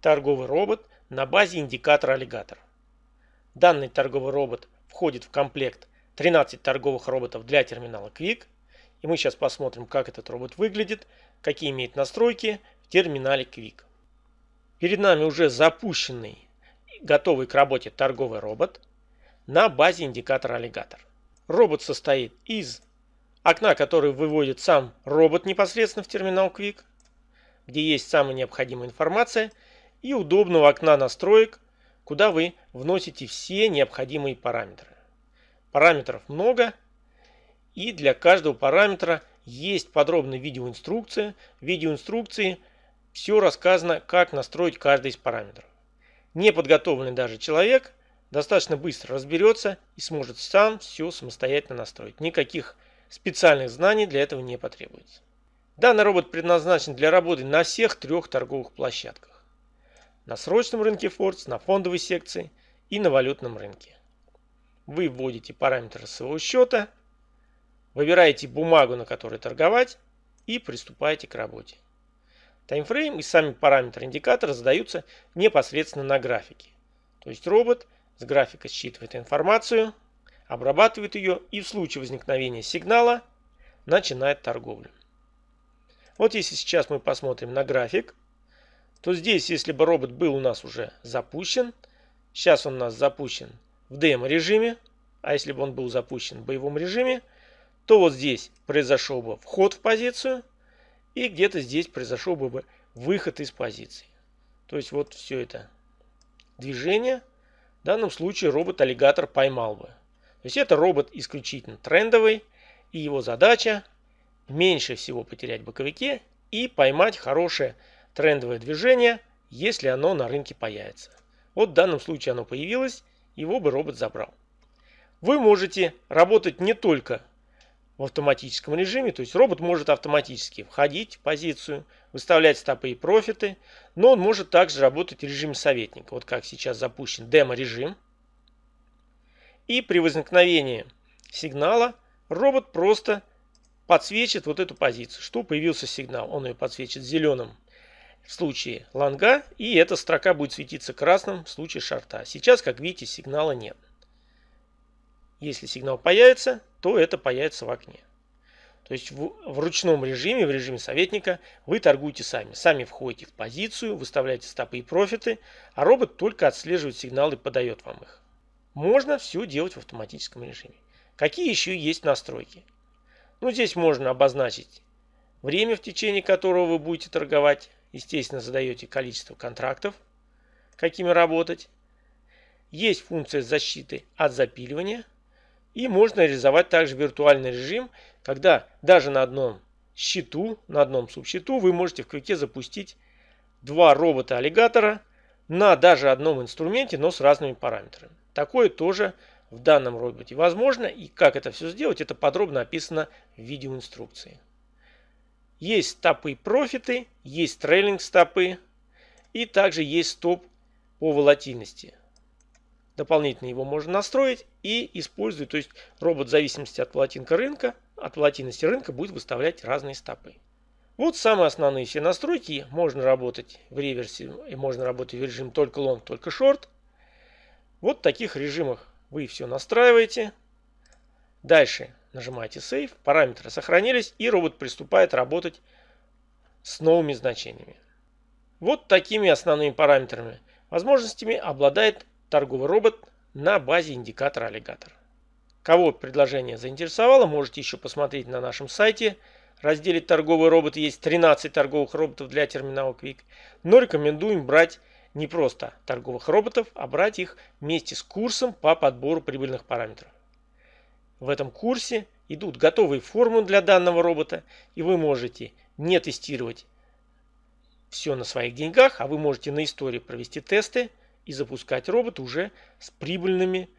торговый робот на базе индикатора аллигатор. Данный торговый робот входит в комплект 13 торговых роботов для терминала Quick. И мы сейчас посмотрим, как этот робот выглядит, какие имеет настройки в терминале Quick. Перед нами уже запущенный, готовый к работе торговый робот на базе индикатора аллигатор. Робот состоит из окна, который выводит сам робот непосредственно в терминал Quick, где есть самая необходимая информация, и удобного окна настроек, куда вы вносите все необходимые параметры. Параметров много, и для каждого параметра есть подробная видеоинструкция. В видеоинструкции все рассказано, как настроить каждый из параметров. Неподготовленный даже человек достаточно быстро разберется и сможет сам все самостоятельно настроить. Никаких специальных знаний для этого не потребуется. Данный робот предназначен для работы на всех трех торговых площадках. На срочном рынке Фордс, на фондовой секции и на валютном рынке. Вы вводите параметры своего счета, выбираете бумагу, на которой торговать и приступаете к работе. Таймфрейм и сами параметры индикатора задаются непосредственно на графике. То есть робот с графика считывает информацию, обрабатывает ее и в случае возникновения сигнала начинает торговлю. Вот если сейчас мы посмотрим на график, то здесь, если бы робот был у нас уже запущен, сейчас он у нас запущен в демо-режиме, а если бы он был запущен в боевом режиме, то вот здесь произошел бы вход в позицию, и где-то здесь произошел бы выход из позиции. То есть вот все это движение, в данном случае робот-аллигатор поймал бы. То есть это робот исключительно трендовый, и его задача меньше всего потерять в боковике и поймать хорошее трендовое движение, если оно на рынке появится. Вот в данном случае оно появилось, его бы робот забрал. Вы можете работать не только в автоматическом режиме, то есть робот может автоматически входить в позицию, выставлять стопы и профиты, но он может также работать в режиме советника, вот как сейчас запущен демо-режим. И при возникновении сигнала робот просто подсвечит вот эту позицию. Что появился сигнал? Он ее подсвечит зеленым в случае лонга, и эта строка будет светиться красным в случае шарта. Сейчас, как видите, сигнала нет. Если сигнал появится, то это появится в окне. То есть в, в ручном режиме, в режиме советника, вы торгуете сами. Сами входите в позицию, выставляете стопы и профиты, а робот только отслеживает сигналы и подает вам их. Можно все делать в автоматическом режиме. Какие еще есть настройки? Ну, здесь можно обозначить время, в течение которого вы будете торговать. Естественно, задаете количество контрактов, какими работать. Есть функция защиты от запиливания. И можно реализовать также виртуальный режим, когда даже на одном счету, на одном субсчету вы можете в квике запустить два робота-аллигатора на даже одном инструменте, но с разными параметрами. Такое тоже в данном роботе возможно. И как это все сделать, это подробно описано в видеоинструкции. Есть стопы профиты, есть трейлинг стопы и также есть стоп по волатильности. Дополнительно его можно настроить и использовать. То есть робот в зависимости от волатинка рынка, от волатильности рынка будет выставлять разные стопы. Вот самые основные все настройки. Можно работать в реверсе и можно работать в режиме только long, только short. Вот в таких режимах вы все настраиваете. Дальше нажимаете Save, параметры сохранились и робот приступает работать с новыми значениями. Вот такими основными параметрами возможностями обладает торговый робот на базе индикатора аллигатор. Кого предложение заинтересовало, можете еще посмотреть на нашем сайте. В разделе торговые роботы есть 13 торговых роботов для терминала Quick. Но рекомендуем брать не просто торговых роботов, а брать их вместе с курсом по подбору прибыльных параметров. В этом курсе идут готовые формулы для данного робота, и вы можете не тестировать все на своих деньгах, а вы можете на истории провести тесты и запускать робот уже с прибыльными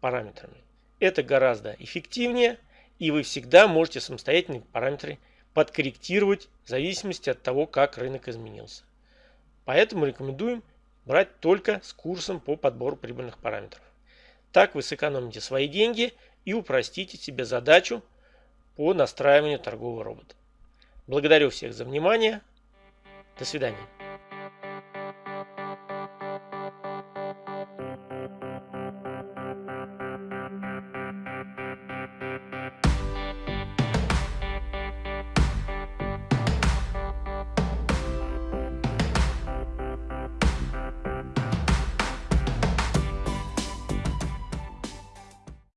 параметрами. Это гораздо эффективнее, и вы всегда можете самостоятельные параметры подкорректировать в зависимости от того, как рынок изменился. Поэтому рекомендуем брать только с курсом по подбору прибыльных параметров. Так вы сэкономите свои деньги и упростите себе задачу по настраиванию торгового робота. Благодарю всех за внимание. До свидания.